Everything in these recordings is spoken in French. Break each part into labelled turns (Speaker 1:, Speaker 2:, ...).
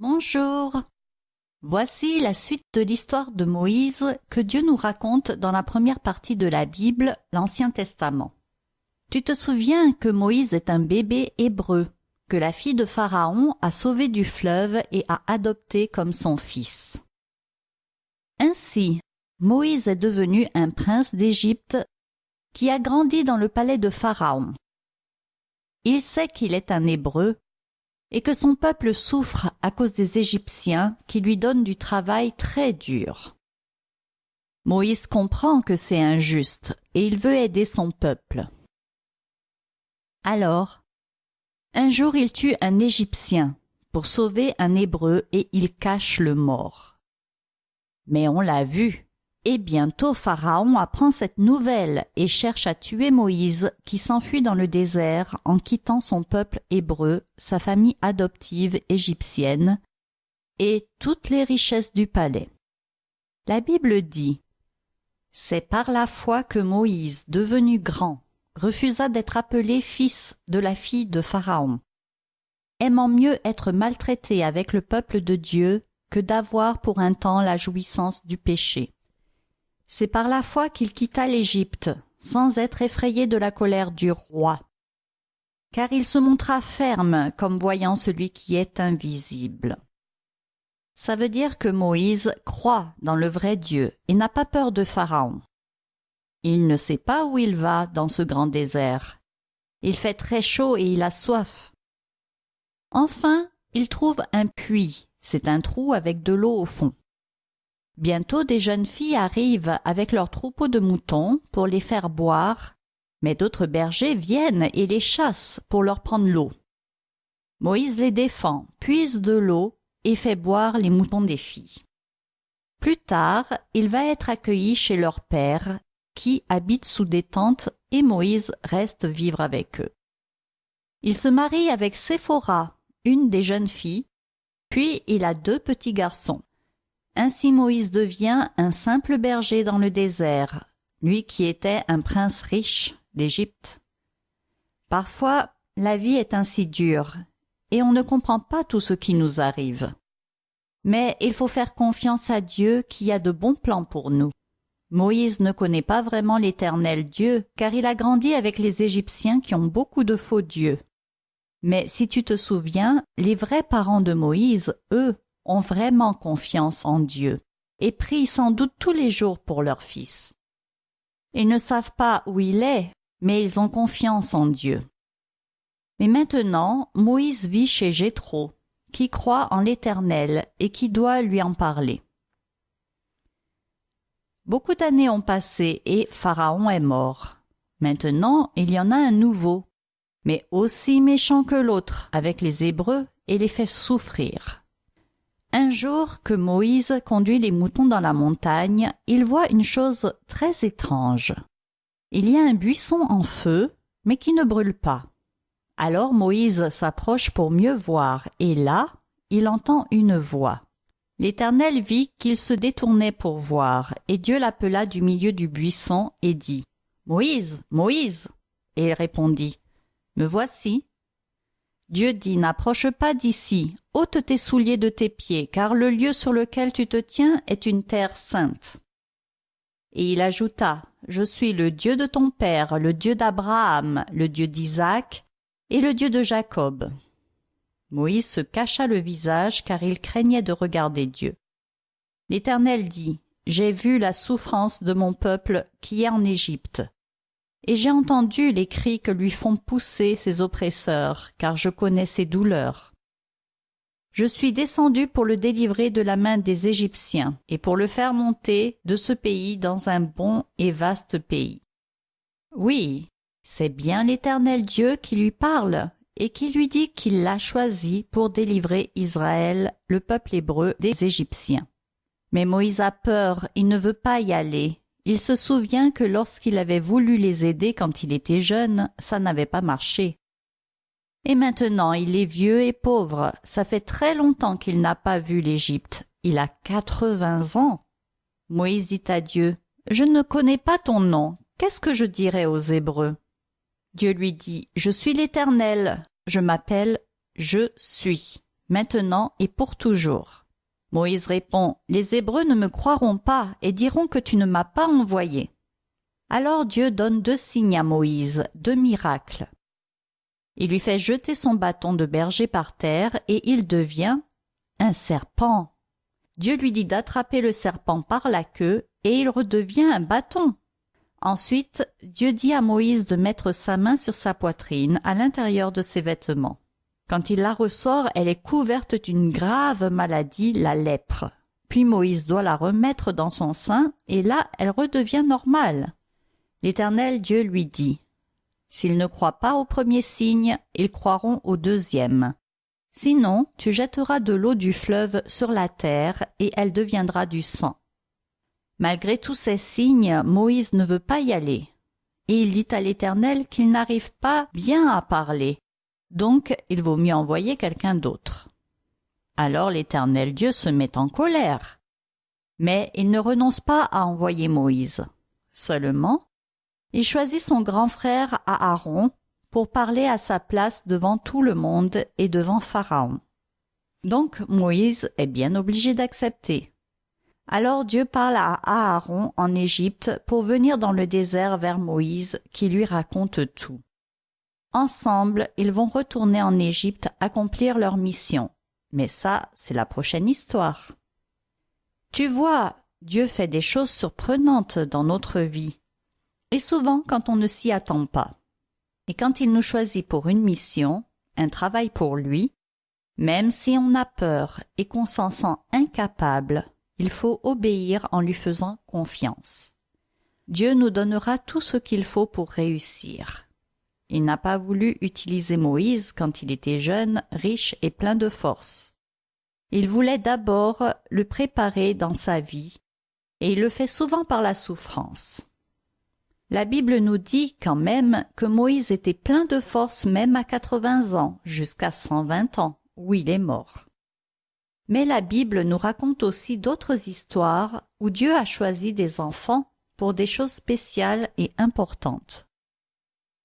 Speaker 1: Bonjour. Voici la suite de l'histoire de Moïse que Dieu nous raconte dans la première partie de la Bible, l'Ancien Testament. Tu te souviens que Moïse est un bébé hébreu, que la fille de Pharaon a sauvé du fleuve et a adopté comme son fils. Ainsi, Moïse est devenu un prince d'Égypte qui a grandi dans le palais de Pharaon. Il sait qu'il est un hébreu et que son peuple souffre à cause des Égyptiens qui lui donnent du travail très dur. Moïse comprend que c'est injuste et il veut aider son peuple. Alors, un jour il tue un Égyptien pour sauver un Hébreu et il cache le mort. Mais on l'a vu, et bientôt Pharaon apprend cette nouvelle et cherche à tuer Moïse qui s'enfuit dans le désert en quittant son peuple hébreu, sa famille adoptive égyptienne et toutes les richesses du palais. La Bible dit C'est par la foi que Moïse, devenu grand, refusa d'être appelé fils de la fille de Pharaon, aimant mieux être maltraité avec le peuple de Dieu que d'avoir pour un temps la jouissance du péché. C'est par la foi qu'il quitta l'Égypte, sans être effrayé de la colère du roi. Car il se montra ferme comme voyant celui qui est invisible. Ça veut dire que Moïse croit dans le vrai Dieu et n'a pas peur de Pharaon. Il ne sait pas où il va dans ce grand désert. Il fait très chaud et il a soif. Enfin, il trouve un puits, c'est un trou avec de l'eau au fond. Bientôt des jeunes filles arrivent avec leurs troupeaux de moutons pour les faire boire, mais d'autres bergers viennent et les chassent pour leur prendre l'eau. Moïse les défend, puise de l'eau et fait boire les moutons des filles. Plus tard, il va être accueilli chez leur père, qui habite sous des tentes, et Moïse reste vivre avec eux. Il se marie avec Séphora, une des jeunes filles, puis il a deux petits garçons. Ainsi Moïse devient un simple berger dans le désert, lui qui était un prince riche d'Égypte. Parfois, la vie est ainsi dure, et on ne comprend pas tout ce qui nous arrive. Mais il faut faire confiance à Dieu qui a de bons plans pour nous. Moïse ne connaît pas vraiment l'éternel Dieu, car il a grandi avec les Égyptiens qui ont beaucoup de faux dieux. Mais si tu te souviens, les vrais parents de Moïse, eux, ont vraiment confiance en Dieu et prient sans doute tous les jours pour leur fils. Ils ne savent pas où il est, mais ils ont confiance en Dieu. Mais maintenant, Moïse vit chez Jéthro, qui croit en l'Éternel et qui doit lui en parler. Beaucoup d'années ont passé et Pharaon est mort. Maintenant, il y en a un nouveau, mais aussi méchant que l'autre avec les Hébreux et les fait souffrir. Un jour que Moïse conduit les moutons dans la montagne, il voit une chose très étrange. Il y a un buisson en feu, mais qui ne brûle pas. Alors Moïse s'approche pour mieux voir, et là, il entend une voix. L'Éternel vit qu'il se détournait pour voir, et Dieu l'appela du milieu du buisson et dit Moïse, Moïse. Et il répondit Me voici. Dieu dit N'approche pas d'ici, ôte tes souliers de tes pieds, car le lieu sur lequel tu te tiens est une terre sainte. Et il ajouta Je suis le Dieu de ton père, le Dieu d'Abraham, le Dieu d'Isaac et le Dieu de Jacob. Moïse se cacha le visage car il craignait de regarder Dieu. L'Éternel dit J'ai vu la souffrance de mon peuple qui est en Égypte et j'ai entendu les cris que lui font pousser ses oppresseurs, car je connais ses douleurs. Je suis descendu pour le délivrer de la main des Égyptiens, et pour le faire monter de ce pays dans un bon et vaste pays. Oui, c'est bien l'Éternel Dieu qui lui parle, et qui lui dit qu'il l'a choisi pour délivrer Israël, le peuple hébreu, des Égyptiens. Mais Moïse a peur, il ne veut pas y aller, il se souvient que lorsqu'il avait voulu les aider quand il était jeune, ça n'avait pas marché. Et maintenant il est vieux et pauvre, ça fait très longtemps qu'il n'a pas vu l'Égypte, il a quatre-vingts ans. Moïse dit à Dieu, Je ne connais pas ton nom, qu'est-ce que je dirai aux Hébreux? Dieu lui dit, Je suis l'Éternel, je m'appelle Je suis. maintenant et pour toujours. Moïse répond, Les Hébreux ne me croiront pas et diront que tu ne m'as pas envoyé. Alors Dieu donne deux signes à Moïse, deux miracles. Il lui fait jeter son bâton de berger par terre et il devient un serpent. Dieu lui dit d'attraper le serpent par la queue et il redevient un bâton. Ensuite, Dieu dit à Moïse de mettre sa main sur sa poitrine à l'intérieur de ses vêtements. Quand il la ressort, elle est couverte d'une grave maladie, la lèpre. Puis Moïse doit la remettre dans son sein, et là elle redevient normale. L'Éternel Dieu lui dit S'ils ne croient pas au premier signe, ils croiront au deuxième. Sinon, tu jetteras de l'eau du fleuve sur la terre, et elle deviendra du sang. Malgré tous ces signes, Moïse ne veut pas y aller. Et il dit à l'Éternel qu'il n'arrive pas bien à parler. Donc, il vaut mieux envoyer quelqu'un d'autre. Alors l'Éternel Dieu se met en colère. Mais il ne renonce pas à envoyer Moïse. Seulement, il choisit son grand frère Aaron pour parler à sa place devant tout le monde et devant Pharaon. Donc Moïse est bien obligé d'accepter. Alors Dieu parle à Aaron en Égypte pour venir dans le désert vers Moïse qui lui raconte tout. Ensemble, ils vont retourner en Égypte accomplir leur mission. Mais ça, c'est la prochaine histoire. Tu vois, Dieu fait des choses surprenantes dans notre vie. Et souvent quand on ne s'y attend pas. Et quand il nous choisit pour une mission, un travail pour lui, même si on a peur et qu'on s'en sent incapable, il faut obéir en lui faisant confiance. Dieu nous donnera tout ce qu'il faut pour réussir. Il n'a pas voulu utiliser Moïse quand il était jeune, riche et plein de force. Il voulait d'abord le préparer dans sa vie, et il le fait souvent par la souffrance. La Bible nous dit quand même que Moïse était plein de force même à 80 ans, jusqu'à 120 ans, où il est mort. Mais la Bible nous raconte aussi d'autres histoires où Dieu a choisi des enfants pour des choses spéciales et importantes.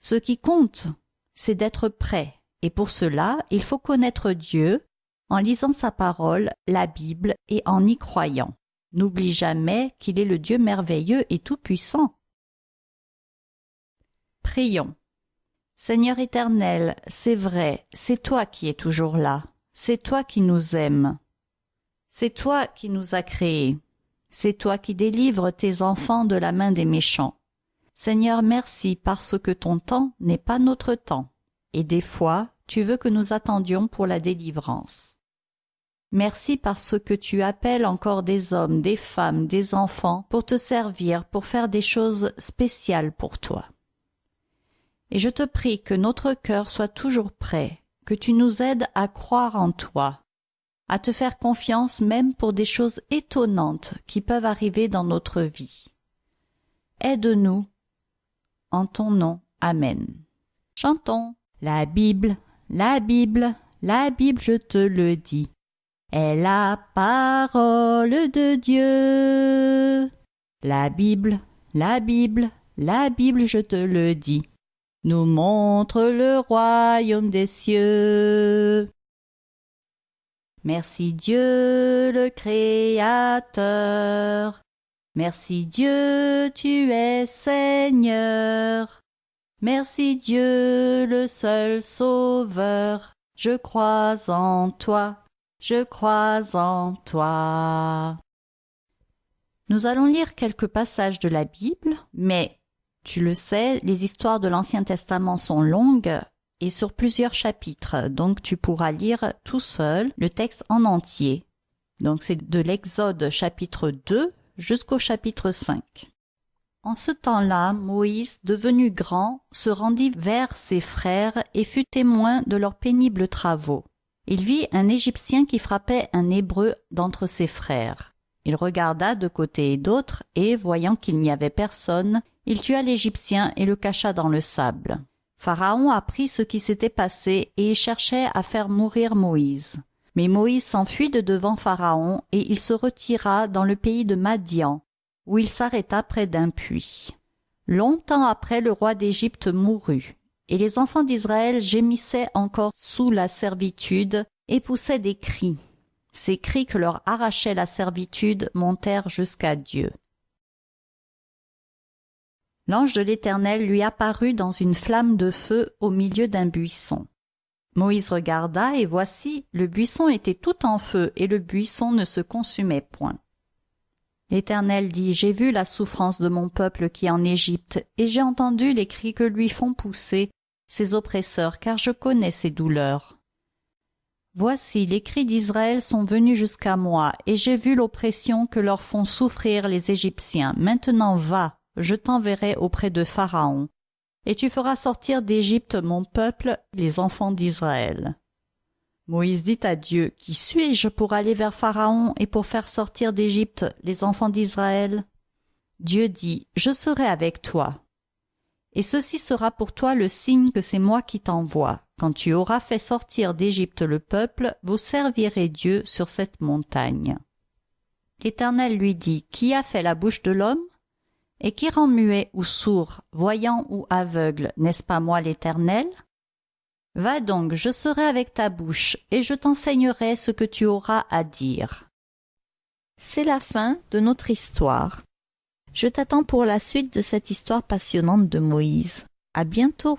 Speaker 1: Ce qui compte, c'est d'être prêt, et pour cela, il faut connaître Dieu en lisant sa parole, la Bible, et en y croyant. N'oublie jamais qu'il est le Dieu merveilleux et tout-puissant. Prions. Seigneur éternel, c'est vrai, c'est toi qui es toujours là, c'est toi qui nous aimes. C'est toi qui nous as créés. C'est toi qui délivres tes enfants de la main des méchants. Seigneur, merci parce que ton temps n'est pas notre temps, et des fois tu veux que nous attendions pour la délivrance. Merci parce que tu appelles encore des hommes, des femmes, des enfants pour te servir, pour faire des choses spéciales pour toi. Et je te prie que notre cœur soit toujours prêt, que tu nous aides à croire en toi, à te faire confiance même pour des choses étonnantes qui peuvent arriver dans notre vie. Aide-nous. En ton nom. Amen. Chantons. La Bible, la Bible, la Bible, je te le dis, est la parole de Dieu. La Bible, la Bible, la Bible, je te le dis, nous montre le royaume des cieux. Merci Dieu le Créateur. Merci Dieu, tu es Seigneur. Merci Dieu le seul Sauveur. Je crois en toi, je crois en toi. Nous allons lire quelques passages de la Bible, mais tu le sais, les histoires de l'Ancien Testament sont longues et sur plusieurs chapitres, donc tu pourras lire tout seul le texte en entier. Donc c'est de l'Exode chapitre 2 jusqu'au chapitre 5. En ce temps-là, Moïse, devenu grand, se rendit vers ses frères et fut témoin de leurs pénibles travaux. Il vit un Égyptien qui frappait un Hébreu d'entre ses frères. Il regarda de côté et d'autre, et, voyant qu'il n'y avait personne, il tua l'Égyptien et le cacha dans le sable. Pharaon apprit ce qui s'était passé et cherchait à faire mourir Moïse. Mais Moïse s'enfuit de devant Pharaon et il se retira dans le pays de Madian, où il s'arrêta près d'un puits. Longtemps après le roi d'Égypte mourut, et les enfants d'Israël gémissaient encore sous la servitude et poussaient des cris. Ces cris que leur arrachait la servitude montèrent jusqu'à Dieu. L'ange de l'Éternel lui apparut dans une flamme de feu au milieu d'un buisson. Moïse regarda, et voici, le buisson était tout en feu, et le buisson ne se consumait point. L'Éternel dit, J'ai vu la souffrance de mon peuple qui est en Égypte, et j'ai entendu les cris que lui font pousser ses oppresseurs, car je connais ses douleurs. Voici, les cris d'Israël sont venus jusqu'à moi, et j'ai vu l'oppression que leur font souffrir les Égyptiens. Maintenant va, je t'enverrai auprès de Pharaon, et tu feras sortir d'Égypte mon peuple, les enfants d'Israël. Moïse dit à Dieu, Qui suis-je pour aller vers Pharaon et pour faire sortir d'Égypte les enfants d'Israël? Dieu dit, Je serai avec toi. Et ceci sera pour toi le signe que c'est moi qui t'envoie. Quand tu auras fait sortir d'Égypte le peuple, vous servirez Dieu sur cette montagne. L'Éternel lui dit, Qui a fait la bouche de l'homme? Et qui rend muet ou sourd, voyant ou aveugle, n'est-ce pas moi l'Éternel? Va donc, je serai avec ta bouche, et je t'enseignerai ce que tu auras à dire. C'est la fin de notre histoire. Je t'attends pour la suite de cette histoire passionnante de Moïse. À bientôt.